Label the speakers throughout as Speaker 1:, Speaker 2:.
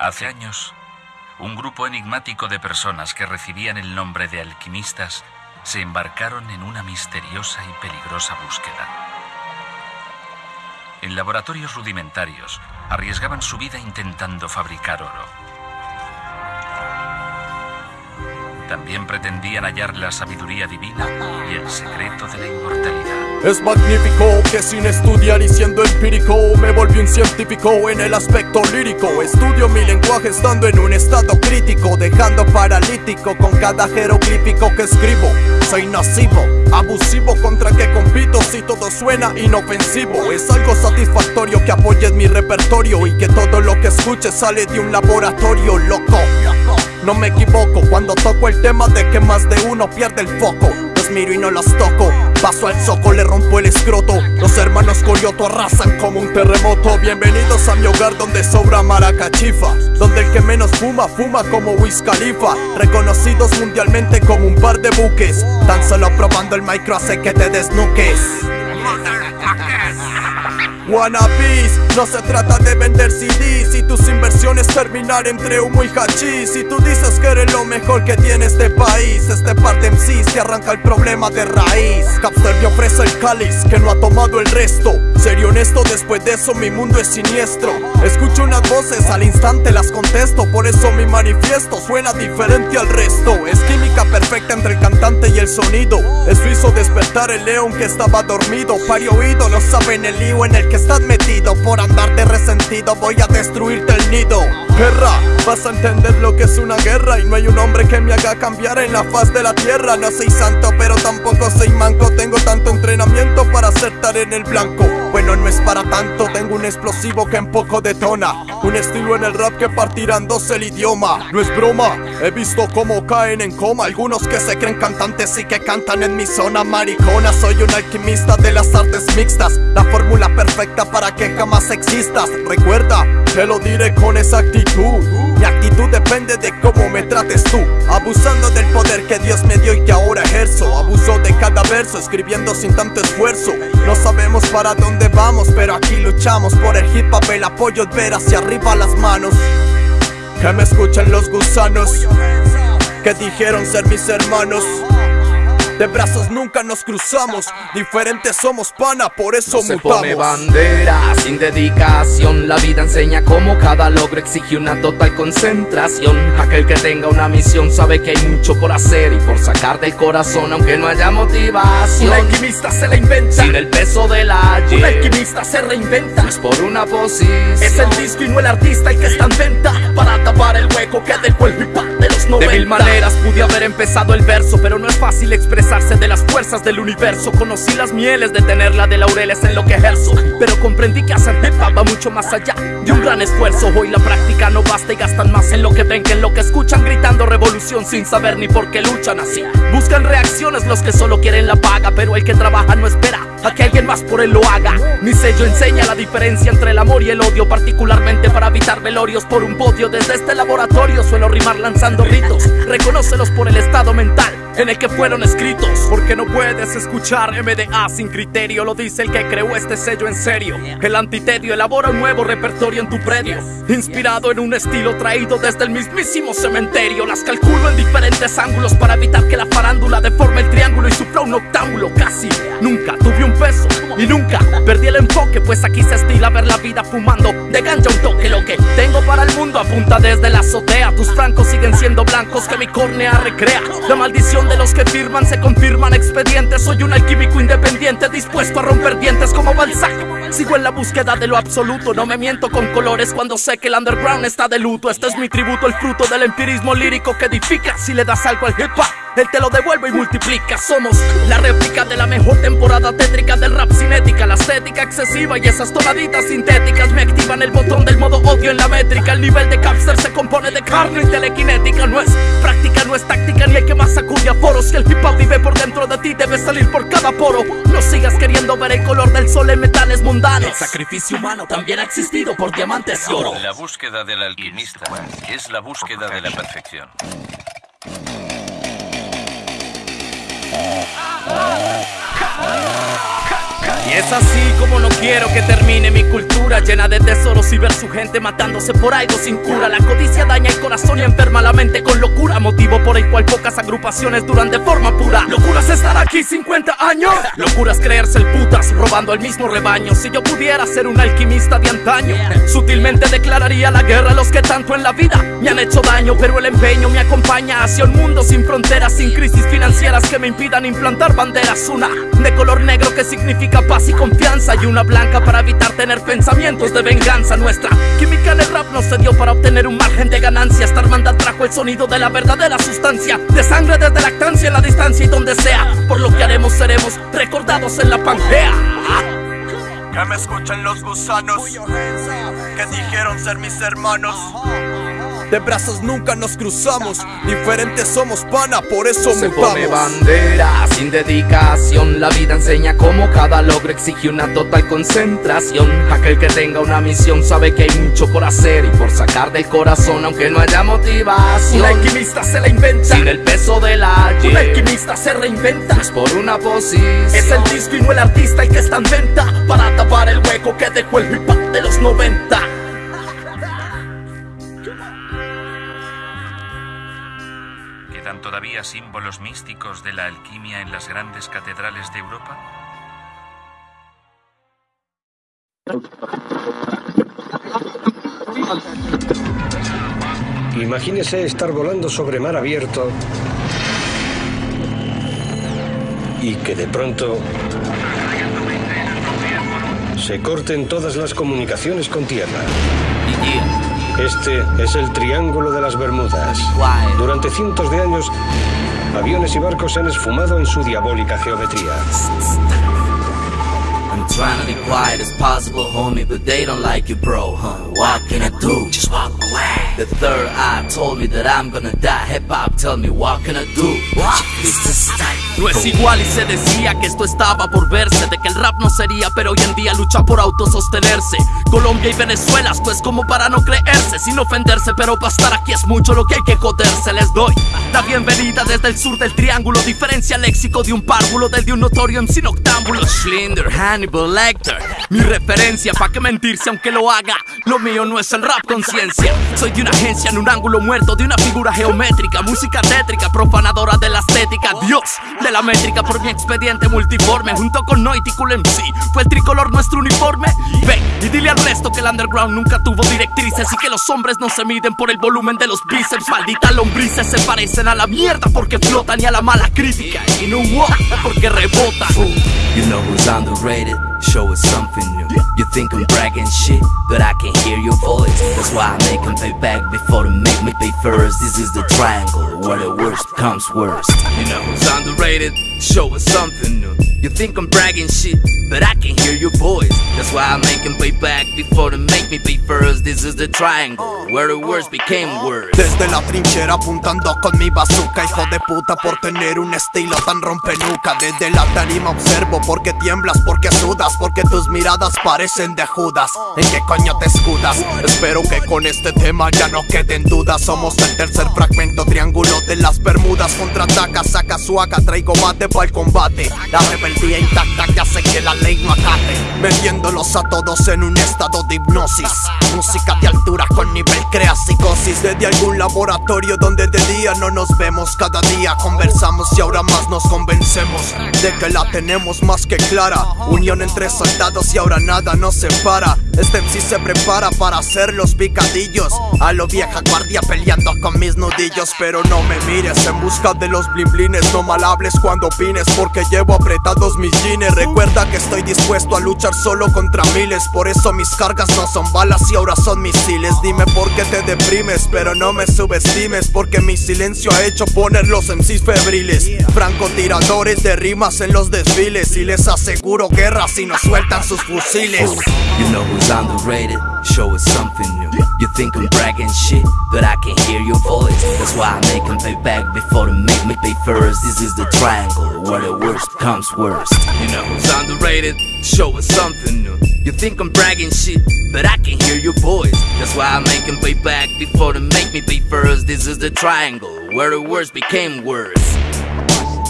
Speaker 1: Hace años, un grupo enigmático de personas que recibían el nombre de alquimistas se embarcaron en una misteriosa y peligrosa búsqueda. En laboratorios rudimentarios arriesgaban su vida intentando fabricar oro. También pretendían hallar la sabiduría divina y el secreto de la inmortalidad.
Speaker 2: Es magnífico que sin estudiar y siendo empírico me volví un científico en el aspecto lírico. Estudio mi lenguaje estando en un estado crítico, dejando paralítico con cada jeroglífico que escribo. Soy nocivo, abusivo contra que compito si todo suena inofensivo. Es algo satisfactorio que apoyes mi repertorio y que todo lo que escuches sale de un laboratorio loco. No me equivoco cuando toco el tema de que más de uno pierde el foco. Los miro y no los toco. Paso al soco, le rompo el escroto. Los hermanos Coyoto arrasan como un terremoto. Bienvenidos a mi hogar donde sobra maracachifa. Donde el que menos fuma, fuma como Wiz. Reconocidos mundialmente como un par de buques. Tan solo probando el micro hace que te desnuques. Wannabes, no se trata de vender CDs y tus inversiones terminar entre humo y hachís. Si tú dices que eres lo mejor que tiene este país, este par de MCs arranca el problema de raíz. Capster me ofrece el cáliz que no ha tomado el resto. Serio honesto, después de eso mi mundo es siniestro. Escucho unas voces, al instante las contesto, por eso mi manifiesto suena diferente al resto. Es química perfecta entre el cantante y el sonido. Eso hizo despertar el león que estaba dormido. Pari oído, no saben el lío en el que estás metido Por andarte resentido. Voy a destruirte el nido. Guerra, vas a entender lo que es una guerra. Y no hay un hombre que me haga cambiar en la faz de la tierra. No soy santo pero tampoco soy manco. Tengo tanto entrenamiento para acertar en el blanco Bueno no es para tanto, tengo un explosivo que en poco detona. Un estilo en el rap que partirán dos el idioma. No es broma, he visto cómo caen en coma. Algunos que se creen cantantes y que cantan en mi zona maricona. Soy un alquimista de las artes mixtas. La fórmula perfecta para que jamás existas. Recuerda, te lo diré con exactitud Depende de cómo me trates tú. Abusando del poder que Dios me dio y que ahora ejerzo. Abuso de cada verso, escribiendo sin tanto esfuerzo. No sabemos para dónde vamos, pero aquí luchamos Por el hip hop, el apoyo ver hacia arriba las manos. Que me escuchen los gusanos Que dijeron ser mis hermanos de brazos nunca nos cruzamos, diferentes somos pana, por eso
Speaker 3: no se
Speaker 2: mutamos.
Speaker 3: pone bandera sin dedicación. La vida enseña cómo cada logro exige una total concentración. Aquel que tenga una misión sabe que hay mucho por hacer y por sacar del corazón, aunque no haya motivación.
Speaker 4: Un alquimista se la inventa.
Speaker 3: Sin el peso de la
Speaker 4: Un alquimista se reinventa.
Speaker 3: Es por una posición.
Speaker 4: Es el disco y no el artista el que está en venta. Para tapar el hueco que dejó el hip 90.
Speaker 3: De mil maneras pude haber empezado el verso, pero no es fácil expresarse de las fuerzas del universo. Conocí las mieles de tenerla de laureles en lo que ejerzo, pero comprendí que hacer hip hop va mucho más allá de un gran esfuerzo. Hoy la práctica no basta y gastan más en lo que ven que en lo que escuchan gritando revolución sin saber ni por qué luchan así. Buscan reacciones los que solo quieren la paga, pero el que trabaja no espera a que alguien más por él lo haga. Mi sello enseña la diferencia entre el amor y el odio, particularmente para evitar velorios por un podio. Desde este laboratorio suelo rimar lanzando ritos. Reconócelos por el estado mental en el que fueron escritos. Porque no puedes escuchar MDA sin criterio, lo dice el que creó este sello en serio. El antitedio elabora un nuevo repertorio en tu predio, inspirado en un estilo traído desde el mismísimo cementerio. Las calculo en diferentes ángulos para evitar que la farándula deforme el triángulo y su flow un octámbulo. Casi y nunca perdí el enfoque, pues aquí se estila ver la vida fumando de ganja un toque. Lo que tengo para el mundo apunta desde la azotea. Tus francos siguen siendo blancos que mi córnea recrea. La maldición de los que firman se confirman expedientes. Soy un alquímico independiente dispuesto a romper dientes como Balzac. Sigo en la búsqueda de lo absoluto, no me miento con colores cuando sé que el underground está de luto. Este es mi tributo, el fruto del empirismo lírico que edifica. Si le das algo al hip hop, él te lo devuelve y multiplica. Somos la réplica de la mejor temporada tétrica del rap cinética. La estética excesiva y esas tonaditas sintéticas me activan el botón del modo odio en la métrica. El nivel de Capster se compone de carne y telequinética. No es práctica, no es táctica, ni el que más sacude a foros. Si el hip hop vive por dentro de ti, debe salir por cada poro. No sigas queriendo ver el color del sol en metales mundanos. El sacrificio humano también ha existido por diamantes y oro.
Speaker 1: La búsqueda del alquimista es la búsqueda de la perfección.
Speaker 3: Es así como no quiero que termine mi cultura llena de tesoros y ver su gente matándose por algo sin cura. La codicia daña el corazón y enferma la mente con locura, motivo por el cual pocas agrupaciones duran de forma pura. Locuras estar aquí 50 años, locuras creerse el putas, robando el mismo rebaño. Si yo pudiera ser un alquimista de antaño, sutilmente declararía la guerra a los que tanto en la vida me han hecho daño, pero el empeño me acompaña hacia un mundo sin fronteras, sin crisis financieras que me impidan implantar banderas. Una de color negro que significa paz y confianza y una blanca para evitar tener pensamientos de venganza. Nuestra química en el rap no se dio para obtener un margen de ganancia. Esta hermandad trajo el sonido de la verdadera sustancia, de sangre desde lactancia en la distancia y donde sea. Por lo que haremos seremos recordados en la pangea.
Speaker 2: Que me escuchen los gusanos que dijeron ser mis hermanos. De brazos nunca nos cruzamos, diferentes somos pana, por eso
Speaker 3: Se
Speaker 2: mutamos.
Speaker 3: pone bandera sin dedicación. La vida enseña cómo cada logro exige una total concentración. Aquel que tenga una misión sabe que hay mucho por hacer y por sacar del corazón, aunque no haya motivación.
Speaker 4: Un alquimista se la inventa.
Speaker 3: Sin el peso de la
Speaker 4: Un alquimista se reinventa.
Speaker 3: es por una posición.
Speaker 4: Es el disco y no el artista el que está en venta para tapar el hueco que dejó el hip hop de los 90.
Speaker 1: ¿Quedan todavía símbolos místicos de la alquimia en las grandes catedrales de Europa?
Speaker 5: Imagínese estar volando sobre mar abierto y que de pronto se corten todas las comunicaciones con tierra. Este es el Triángulo de las Bermudas. Durante cientos de años, aviones y barcos se han esfumado en su diabólica geometría.
Speaker 6: Trying to be quiet as possible, homie, but they don't like you, bro, huh? What can I do? Just walk away. The third eye told me that I'm gonna die. Hip hop, tell me what can I do? What? Is.
Speaker 3: No es igual y se decía que esto estaba por verse De que el rap no sería pero hoy en día lucha por autosostenerse Colombia y Venezuela pues como para no creerse Sin ofenderse pero para estar aquí es mucho lo que hay que joderse Les doy la bienvenida desde el sur del triángulo Diferencia léxico de un párvulo del de un notorio MC noctámbulo Schlinder, Hannibal Mi referencia pa' que mentirse aunque lo haga. Lo mío no es el rap conciencia. Soy de una agencia en un ángulo muerto De una figura geométrica Música tétrica, profanadora de la estética. Dios de la métrica por mi expediente multiforme Junto con Noitical MC Fue el tricolor nuestro uniforme. Ve y dile al resto que el underground nunca tuvo directrices Y que los hombres no se miden por el volumen de los bíceps. Maldita lombrices se parecen a la mierda Porque flotan y a la mala crítica. Y no porque rebotan.
Speaker 6: You know who's underrated? Show us something new. You think I'm bragging shit, but I can hear your voice. That's why I make them pay back before they make me pay first. This is the triangle where the worst comes worst.
Speaker 3: You know who's underrated? Show us something new. You think I'm bragging shit, but I can hear your voice.
Speaker 6: That's why I make them pay back before they make me pay first. This is the triangle where the worst became worse.
Speaker 2: Desde la trinchera apuntando con mi bazooka Hijo de puta por tener un estilo tan rompenuca Desde la tarima observo porque tiemblas, porque sudas Porque tus miradas parecen de Judas. ¿En qué coño te escudas? Espero que con este tema ya no queden dudas. Somos el tercer fragmento triángulo de las Bermudas. Contraataca, saca su AK, traigo mate para el combate. La rebeldía intacta que hace que la ley no acate. Metiéndolos a todos en un estado de hipnosis. Música de altura con nivel crea psicosis. Desde algún laboratorio donde de día no nos vemos Cada día conversamos y ahora más nos convencemos De que la tenemos más que clara. Unión entre soldados y ahora nada nos separa Este MC se prepara para hacer los picadillos. A lo vieja guardia peleando con mis nudillos. Pero no me mires en busca de los blimblines No mal hables cuando opines porque llevo apretados mis jeans. Recuerda que estoy dispuesto a luchar solo contra miles. Por eso mis cargas no son balas y ahora son misiles. Dime por qué te deprimes pero no me subestimes Porque mi silencio ha hecho poner los MCs febriles. Francotiradores de rimas en los desfiles Y les aseguro guerra si nos sueltan sus fusiles
Speaker 6: You know who's underrated? Show us something new. You think I'm bragging shit, but I can hear your voice. That's why I make them pay back before they make me pay first. This is the triangle where the worst comes worst.
Speaker 3: You know who's underrated? Show us something new. You think I'm bragging shit, but I can hear your voice.
Speaker 6: That's why I make them pay back before they make me pay first. This is the triangle where the worst became worse.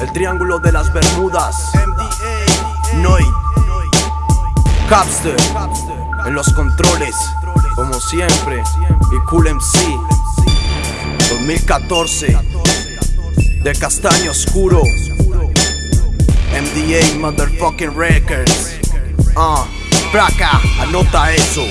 Speaker 2: El triángulo de las Bermudas MDA. Noi Capster en los controles, como siempre, y Cool MC 2014 de Castaño Oscuro. MDA Motherfucking Records. Ah, uh, placa, anota eso